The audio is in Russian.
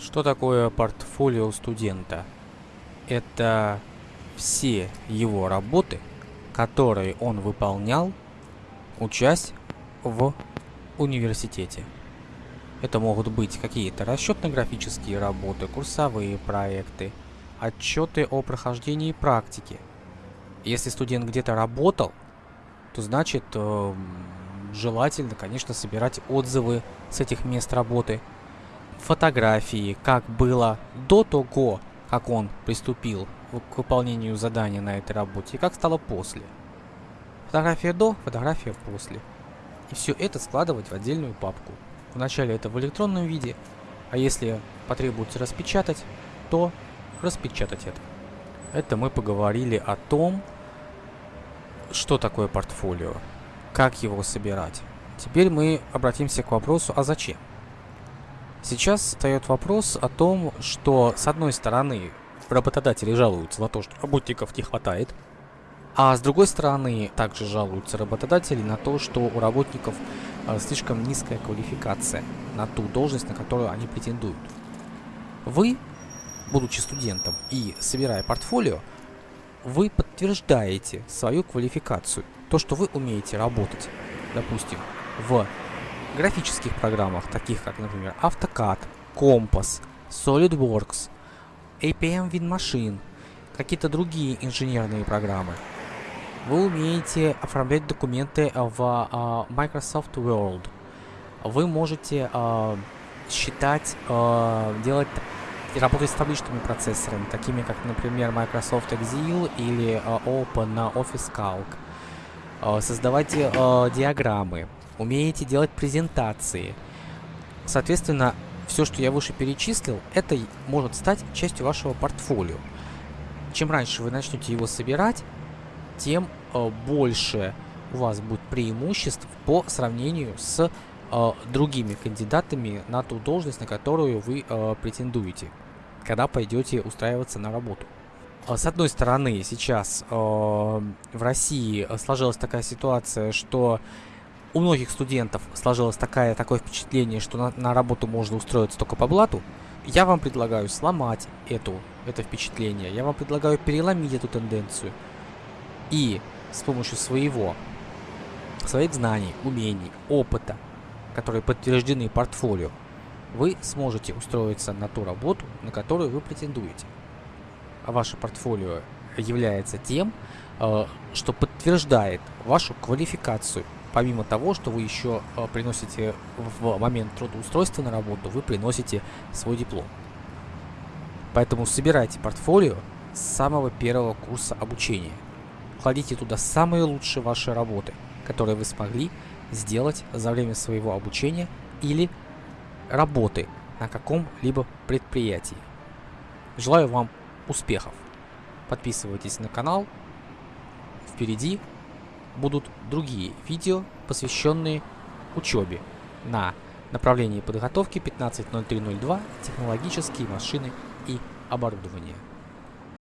Что такое портфолио студента? Это все его работы, которые он выполнял, учась в университете. Это могут быть какие-то расчетно-графические работы, курсовые проекты, отчеты о прохождении практики. Если студент где-то работал, то значит э, желательно, конечно, собирать отзывы с этих мест работы, фотографии, как было до того, как он приступил к выполнению задания на этой работе, и как стало после. Фотография до, фотография после. И все это складывать в отдельную папку. Вначале это в электронном виде, а если потребуется распечатать, то распечатать это. Это мы поговорили о том, что такое портфолио, как его собирать. Теперь мы обратимся к вопросу, а зачем? Сейчас встает вопрос о том, что с одной стороны работодатели жалуются на то, что работников не хватает, а с другой стороны также жалуются работодатели на то, что у работников э, слишком низкая квалификация на ту должность, на которую они претендуют. Вы, будучи студентом и собирая портфолио, вы подтверждаете свою квалификацию, то, что вы умеете работать, допустим, в графических программах, таких как, например, AutoCAD, Compass, SolidWorks, APM WinMachine, какие-то другие инженерные программы. Вы умеете оформлять документы в uh, Microsoft Word. Вы можете uh, считать, uh, делать работать с табличными процессорами, такими как, например, Microsoft Excel или Open Office Calc. Создавать диаграммы, умеете делать презентации. Соответственно, все, что я выше перечислил, это может стать частью вашего портфолио. Чем раньше вы начнете его собирать, тем э, больше у вас будет преимуществ по сравнению с э, другими кандидатами на ту должность, на которую вы э, претендуете, когда пойдете устраиваться на работу. Э, с одной стороны, сейчас э, в России сложилась такая ситуация, что у многих студентов сложилось такое, такое впечатление, что на, на работу можно устроиться только по блату, я вам предлагаю сломать эту, это впечатление. Я вам предлагаю переломить эту тенденцию. И с помощью своего, своих знаний, умений, опыта, которые подтверждены портфолио, вы сможете устроиться на ту работу, на которую вы претендуете. А ваше портфолио является тем, э, что подтверждает вашу квалификацию помимо того, что вы еще э, приносите в момент трудоустройства на работу, вы приносите свой диплом. Поэтому собирайте портфолио с самого первого курса обучения. Кладите туда самые лучшие ваши работы, которые вы смогли сделать за время своего обучения или работы на каком-либо предприятии. Желаю вам успехов. Подписывайтесь на канал. Впереди будут другие видео, посвященные учебе на направлении подготовки 15.03.02 технологические машины и оборудование.